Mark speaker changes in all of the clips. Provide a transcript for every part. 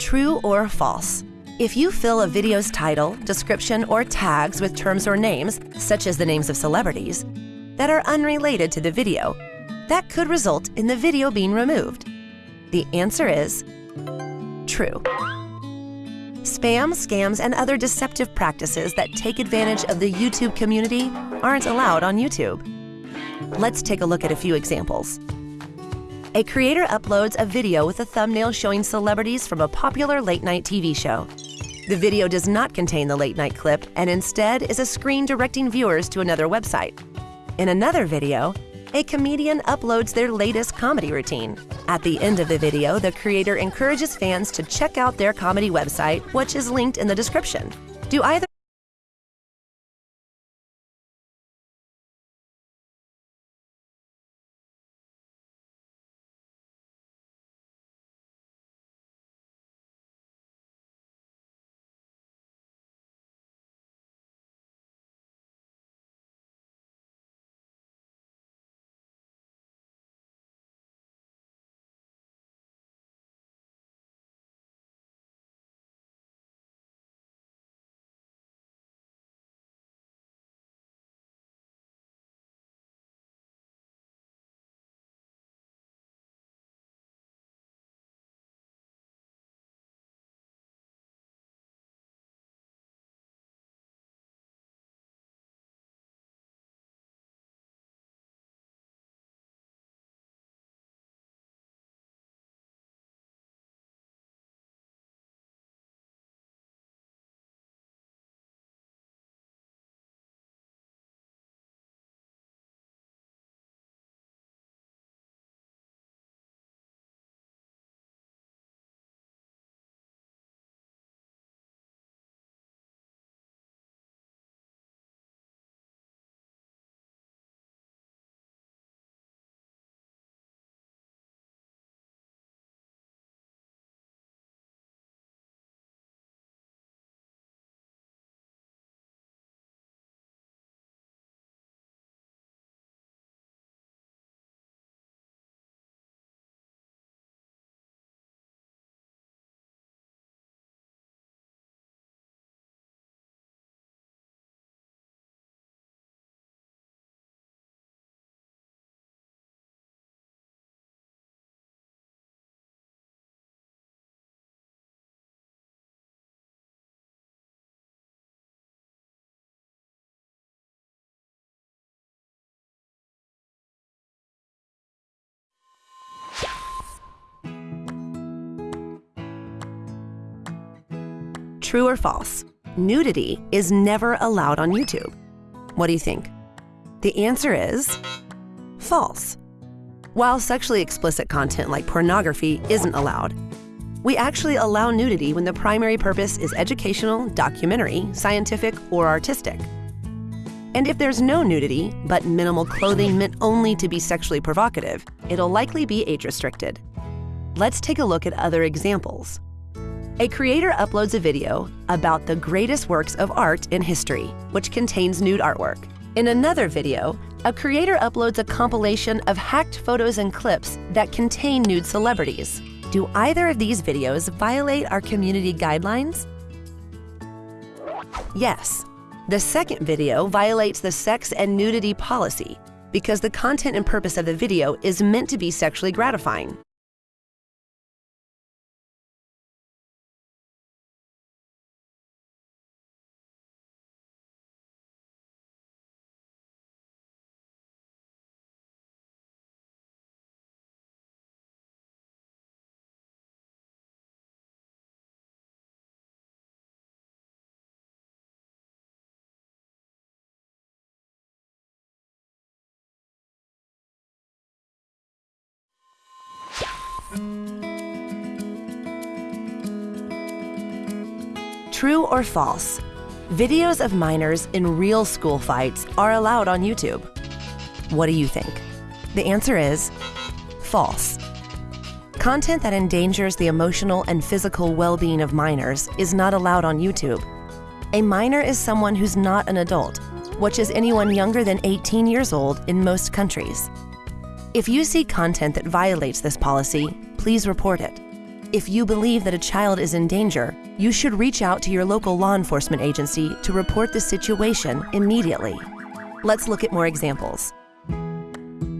Speaker 1: True or false? If you fill a video's title, description, or tags with terms or names, such as the names of celebrities, that are unrelated to the video, that could result in the video being removed. The answer is true. Spam, scams, and other deceptive practices that take advantage of the YouTube community aren't allowed on YouTube. Let's take a look at a few examples. A creator uploads a video with a thumbnail showing celebrities from a popular late night TV show. The video does not contain the late night clip and instead is a screen directing viewers to another website. In another video, a comedian uploads their latest comedy routine. At the end of the video, the creator encourages fans to check out their comedy website, which is linked in the description. Do either True or false? Nudity is never allowed on YouTube. What do you think? The answer is false. While sexually explicit content like pornography isn't allowed, we actually allow nudity when the primary purpose is educational, documentary, scientific, or artistic. And if there's no nudity, but minimal clothing meant only to be sexually provocative, it'll likely be age-restricted. Let's take a look at other examples. A creator uploads a video about the greatest works of art in history, which contains nude artwork. In another video, a creator uploads a compilation of hacked photos and clips that contain nude celebrities. Do either of these videos violate our community guidelines? Yes. The second video violates the sex and nudity policy because the content and purpose of the video is meant to be sexually gratifying. True or false? Videos of minors in real school fights are allowed on YouTube. What do you think? The answer is false. Content that endangers the emotional and physical well-being of minors is not allowed on YouTube. A minor is someone who's not an adult, which is anyone younger than 18 years old in most countries. If you see content that violates this policy, please report it. If you believe that a child is in danger, you should reach out to your local law enforcement agency to report the situation immediately. Let's look at more examples.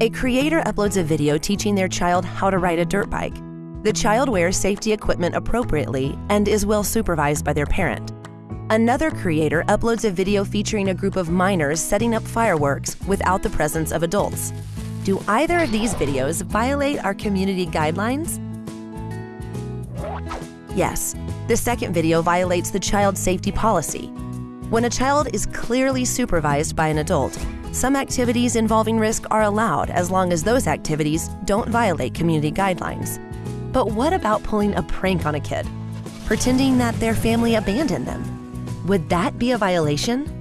Speaker 1: A creator uploads a video teaching their child how to ride a dirt bike. The child wears safety equipment appropriately and is well supervised by their parent. Another creator uploads a video featuring a group of minors setting up fireworks without the presence of adults. Do either of these videos violate our community guidelines? Yes, the second video violates the child safety policy. When a child is clearly supervised by an adult, some activities involving risk are allowed as long as those activities don't violate community guidelines. But what about pulling a prank on a kid? Pretending that their family abandoned them? Would that be a violation?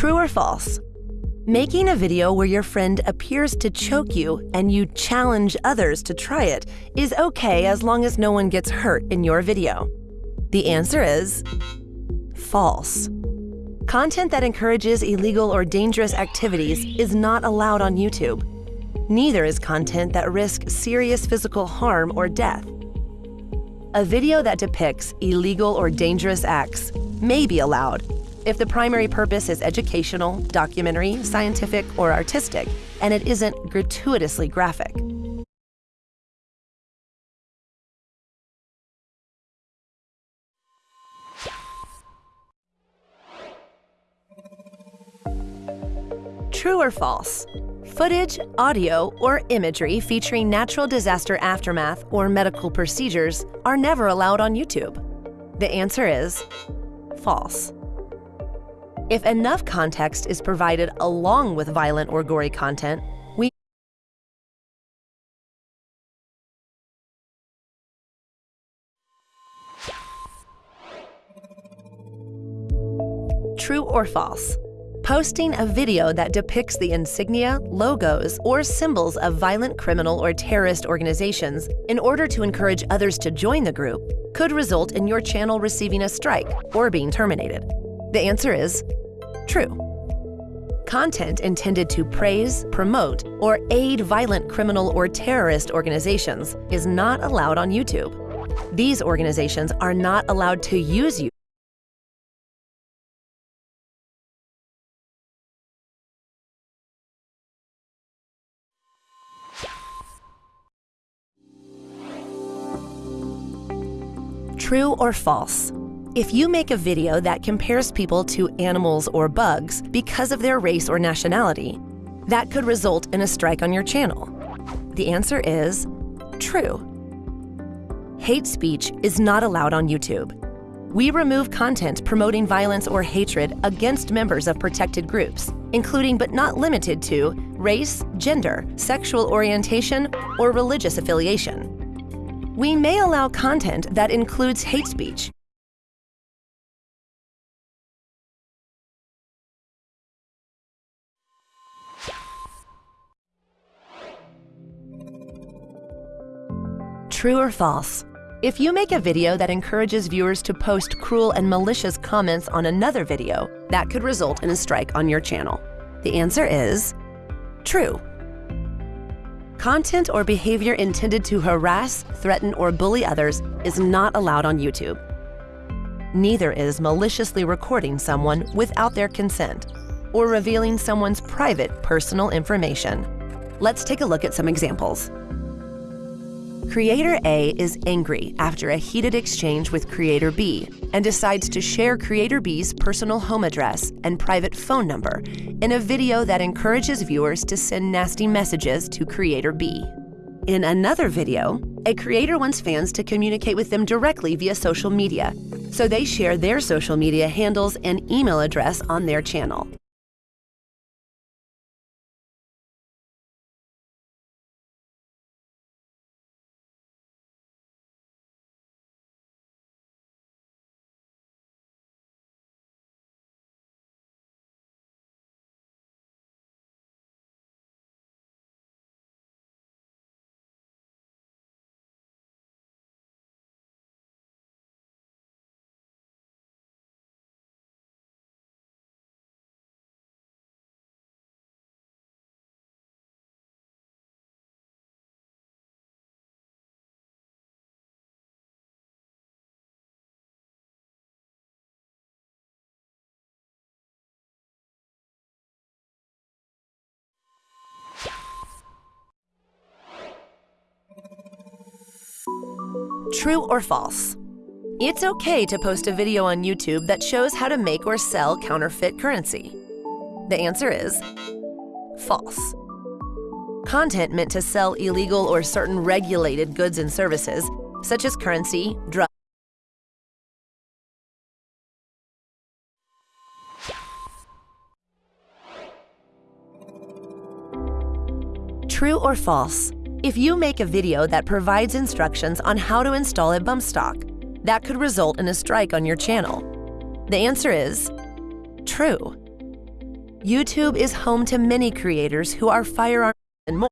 Speaker 1: True or false? Making a video where your friend appears to choke you and you challenge others to try it is okay as long as no one gets hurt in your video. The answer is false. Content that encourages illegal or dangerous activities is not allowed on YouTube. Neither is content that risks serious physical harm or death. A video that depicts illegal or dangerous acts may be allowed if the primary purpose is educational, documentary, scientific, or artistic, and it isn't gratuitously graphic. True or false? Footage, audio, or imagery featuring natural disaster aftermath or medical procedures are never allowed on YouTube. The answer is false. If enough context is provided along with violent or gory content, we True or false? Posting a video that depicts the insignia, logos, or symbols of violent criminal or terrorist organizations in order to encourage others to join the group could result in your channel receiving a strike or being terminated. The answer is true. Content intended to praise, promote, or aid violent criminal or terrorist organizations is not allowed on YouTube. These organizations are not allowed to use you True or false? If you make a video that compares people to animals or bugs because of their race or nationality, that could result in a strike on your channel. The answer is true. Hate speech is not allowed on YouTube. We remove content promoting violence or hatred against members of protected groups, including but not limited to race, gender, sexual orientation, or religious affiliation. We may allow content that includes hate speech, True or false? If you make a video that encourages viewers to post cruel and malicious comments on another video, that could result in a strike on your channel. The answer is true. Content or behavior intended to harass, threaten, or bully others is not allowed on YouTube. Neither is maliciously recording someone without their consent. or revealing someone's private personal information. Let's take a look at some examples. Creator A is angry after a heated exchange with Creator B and decides to share Creator B's personal home address and private phone number in a video that encourages viewers to send nasty messages to Creator B. In another video, a creator wants fans to communicate with them directly via social media, so they share their social media handles and email address on their channel. True or false? It's okay to post a video on YouTube that shows how to make or sell counterfeit currency. The answer is false. Content meant to sell illegal or certain regulated goods and services, such as currency, drugs, True or false? If you make a video that provides instructions on how to install a bump stock, that could result in a strike on your channel. The answer is true. YouTube is home to many creators who are firearm and more.